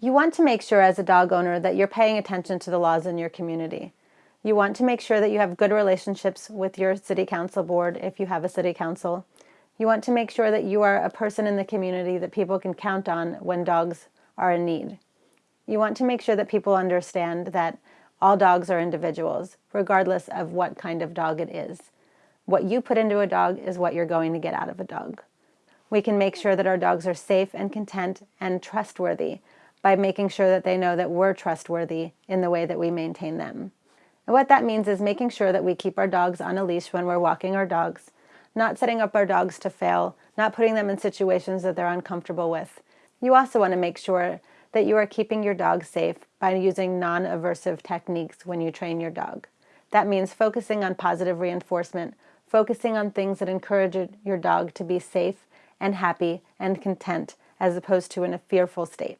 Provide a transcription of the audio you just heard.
You want to make sure as a dog owner that you're paying attention to the laws in your community. You want to make sure that you have good relationships with your city council board if you have a city council. You want to make sure that you are a person in the community that people can count on when dogs are in need. You want to make sure that people understand that all dogs are individuals, regardless of what kind of dog it is. What you put into a dog is what you're going to get out of a dog. We can make sure that our dogs are safe and content and trustworthy by making sure that they know that we're trustworthy in the way that we maintain them. And what that means is making sure that we keep our dogs on a leash when we're walking our dogs, not setting up our dogs to fail, not putting them in situations that they're uncomfortable with. You also want to make sure that you are keeping your dog safe by using non-aversive techniques when you train your dog. That means focusing on positive reinforcement, focusing on things that encourage your dog to be safe and happy and content as opposed to in a fearful state.